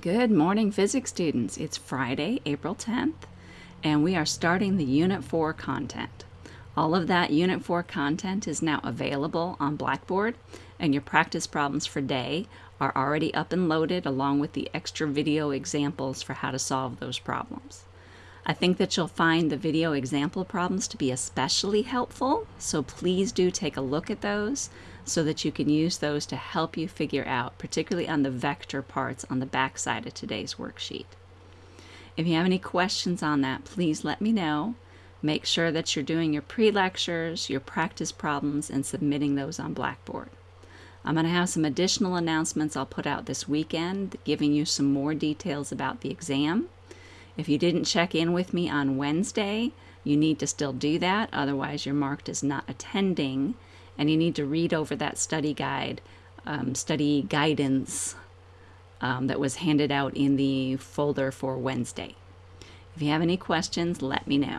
Good morning, physics students. It's Friday, April 10th, and we are starting the Unit 4 content. All of that Unit 4 content is now available on Blackboard, and your practice problems for day are already up and loaded along with the extra video examples for how to solve those problems. I think that you'll find the video example problems to be especially helpful, so please do take a look at those so that you can use those to help you figure out, particularly on the vector parts on the back side of today's worksheet. If you have any questions on that, please let me know. Make sure that you're doing your pre-lectures, your practice problems, and submitting those on Blackboard. I'm going to have some additional announcements I'll put out this weekend, giving you some more details about the exam. If you didn't check in with me on Wednesday, you need to still do that, otherwise you're marked as not attending, and you need to read over that study guide, um, study guidance um, that was handed out in the folder for Wednesday. If you have any questions, let me know.